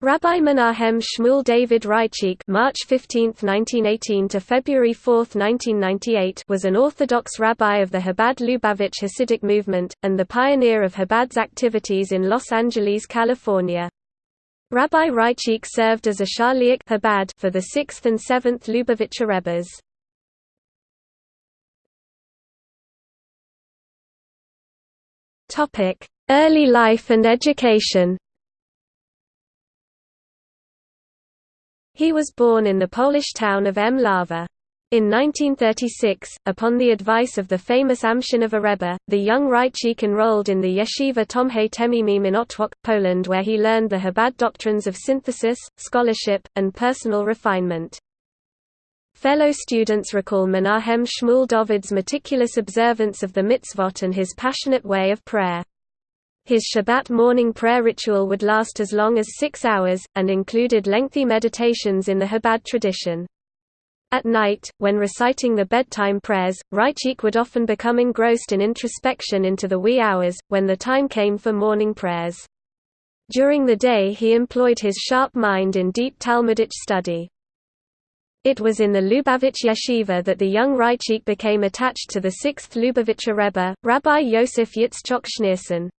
Rabbi Menahem Shmuel David Raichik March 15, 1918 to February 4, 1998 was an Orthodox rabbi of the Chabad Lubavitch Hasidic movement, and the pioneer of Chabad's activities in Los Angeles, California. Rabbi Raichik served as a Shaliach Chabad for the 6th and 7th Lubavitcher Rebbes. Topic: Early life and education He was born in the Polish town of Mlawa. In 1936, upon the advice of the famous Amshinover Rebbe, the young Raichik enrolled in the Yeshiva Tomhei Temimim in Otwock, Poland where he learned the Chabad doctrines of synthesis, scholarship, and personal refinement. Fellow students recall Menahem Shmuel David's meticulous observance of the mitzvot and his passionate way of prayer. His Shabbat morning prayer ritual would last as long as six hours, and included lengthy meditations in the Chabad tradition. At night, when reciting the bedtime prayers, Raichik would often become engrossed in introspection into the wee hours, when the time came for morning prayers. During the day he employed his sharp mind in deep Talmudic study. It was in the Lubavitch yeshiva that the young Raichik became attached to the sixth Lubavitcher Rebbe, Rabbi Yosef Yitzchok Schneerson.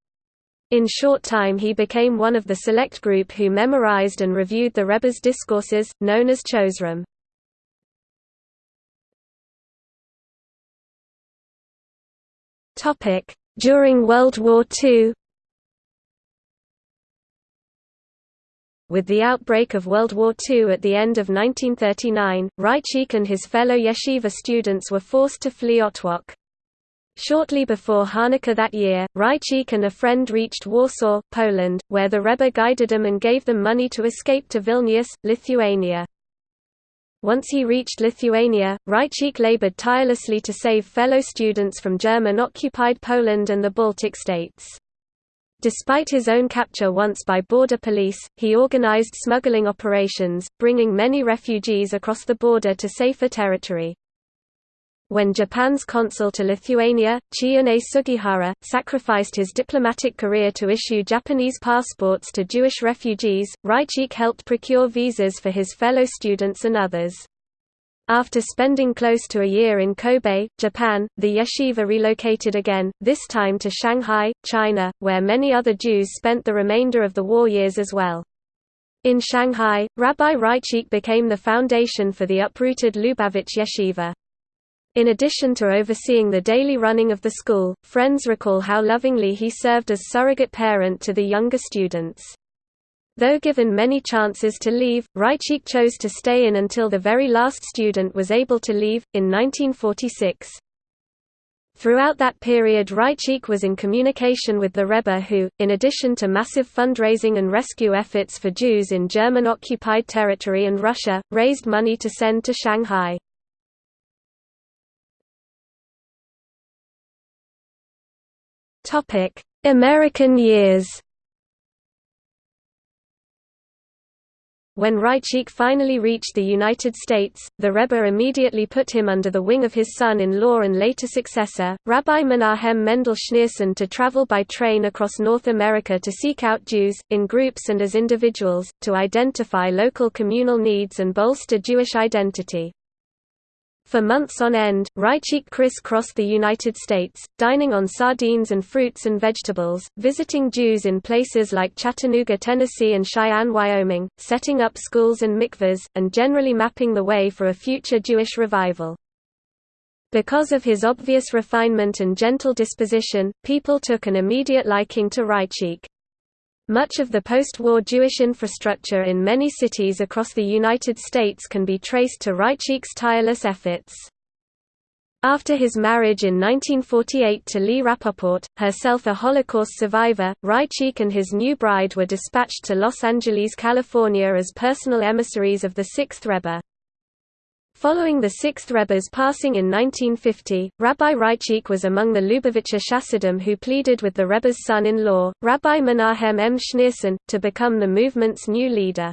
In short time he became one of the select group who memorized and reviewed the Rebbe's discourses, known as Chozrim. During World War II With the outbreak of World War II at the end of 1939, Raichik and his fellow yeshiva students were forced to flee Otwock. Shortly before Hanukkah that year, Raichik and a friend reached Warsaw, Poland, where the Rebbe guided them and gave them money to escape to Vilnius, Lithuania. Once he reached Lithuania, Raichik labored tirelessly to save fellow students from German-occupied Poland and the Baltic states. Despite his own capture once by border police, he organized smuggling operations, bringing many refugees across the border to safer territory. When Japan's consul to Lithuania, Chiune Sugihara, sacrificed his diplomatic career to issue Japanese passports to Jewish refugees, Raichik helped procure visas for his fellow students and others. After spending close to a year in Kobe, Japan, the yeshiva relocated again, this time to Shanghai, China, where many other Jews spent the remainder of the war years as well. In Shanghai, Rabbi Raichik became the foundation for the uprooted Lubavitch yeshiva. In addition to overseeing the daily running of the school, friends recall how lovingly he served as surrogate parent to the younger students. Though given many chances to leave, Raichik chose to stay in until the very last student was able to leave, in 1946. Throughout that period Raichik was in communication with the Rebbe who, in addition to massive fundraising and rescue efforts for Jews in German-occupied territory and Russia, raised money to send to Shanghai. American years. When Raichik finally reached the United States, the Rebbe immediately put him under the wing of his son-in-law and later successor, Rabbi Menahem Mendel Schneerson to travel by train across North America to seek out Jews, in groups and as individuals, to identify local communal needs and bolster Jewish identity. For months on end, Raichik criss-crossed the United States, dining on sardines and fruits and vegetables, visiting Jews in places like Chattanooga, Tennessee and Cheyenne, Wyoming, setting up schools and mikvahs, and generally mapping the way for a future Jewish revival. Because of his obvious refinement and gentle disposition, people took an immediate liking to Raichik. Much of the post-war Jewish infrastructure in many cities across the United States can be traced to Raichik's tireless efforts. After his marriage in 1948 to Lee Rappaport, herself a Holocaust survivor, Raichik and his new bride were dispatched to Los Angeles, California as personal emissaries of the Sixth Rebbe. Following the Sixth Rebbe's passing in 1950, Rabbi Raichik was among the Lubavitcher Chassidim who pleaded with the Rebbe's son-in-law, Rabbi Menahem M. Schneerson, to become the movement's new leader.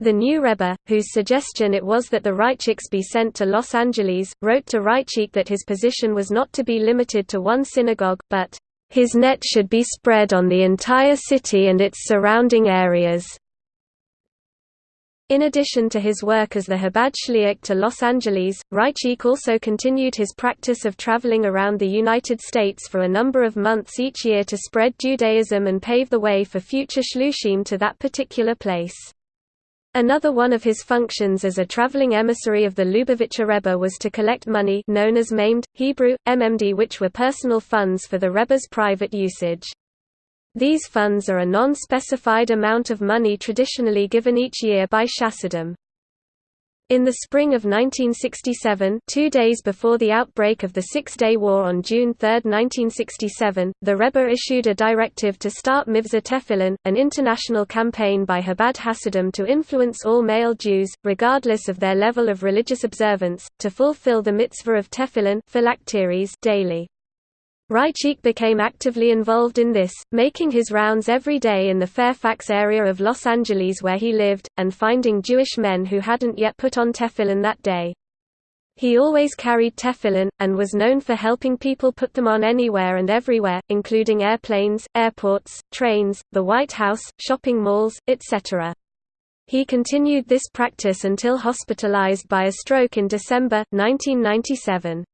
The new Rebbe, whose suggestion it was that the Raichiks be sent to Los Angeles, wrote to Raichik that his position was not to be limited to one synagogue, but, "...his net should be spread on the entire city and its surrounding areas." In addition to his work as the Chabad Shliach to Los Angeles, Raichik also continued his practice of traveling around the United States for a number of months each year to spread Judaism and pave the way for future shluchim to that particular place. Another one of his functions as a traveling emissary of the Lubavitcher Rebbe was to collect money known as maimed, Hebrew, MMD which were personal funds for the Rebbe's private usage. These funds are a non-specified amount of money traditionally given each year by Chassidim. In the spring of 1967 two days before the outbreak of the Six-Day War on June 3, 1967, the Rebbe issued a directive to start Mivtza Tefillin, an international campaign by Chabad Hasidim to influence all male Jews, regardless of their level of religious observance, to fulfill the mitzvah of Tefillin daily. Raichik became actively involved in this, making his rounds every day in the Fairfax area of Los Angeles where he lived, and finding Jewish men who hadn't yet put on tefillin that day. He always carried tefillin, and was known for helping people put them on anywhere and everywhere, including airplanes, airports, trains, the White House, shopping malls, etc. He continued this practice until hospitalized by a stroke in December, 1997.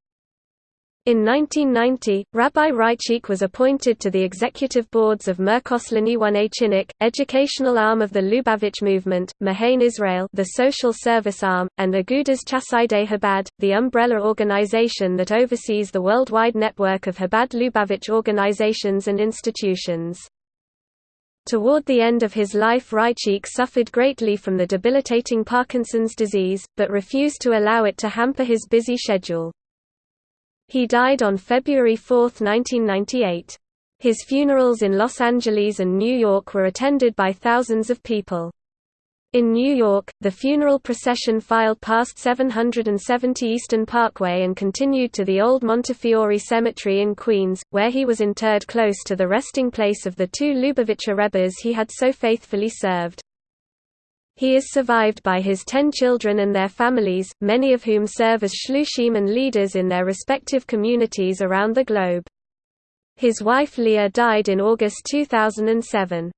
In 1990, Rabbi Raichik was appointed to the executive boards of Merkos L'Inyonei Chinuch, educational arm of the Lubavitch movement, Machne Israel the social service arm, and Agudas Chassidei Chabad, the umbrella organization that oversees the worldwide network of Chabad Lubavitch organizations and institutions. Toward the end of his life Raichik suffered greatly from the debilitating Parkinson's disease, but refused to allow it to hamper his busy schedule. He died on February 4, 1998. His funerals in Los Angeles and New York were attended by thousands of people. In New York, the funeral procession filed past 770 Eastern Parkway and continued to the old Montefiore Cemetery in Queens, where he was interred close to the resting place of the two Lubavitcher Rebbes he had so faithfully served. He is survived by his ten children and their families, many of whom serve as shluchim and leaders in their respective communities around the globe. His wife Leah died in August 2007.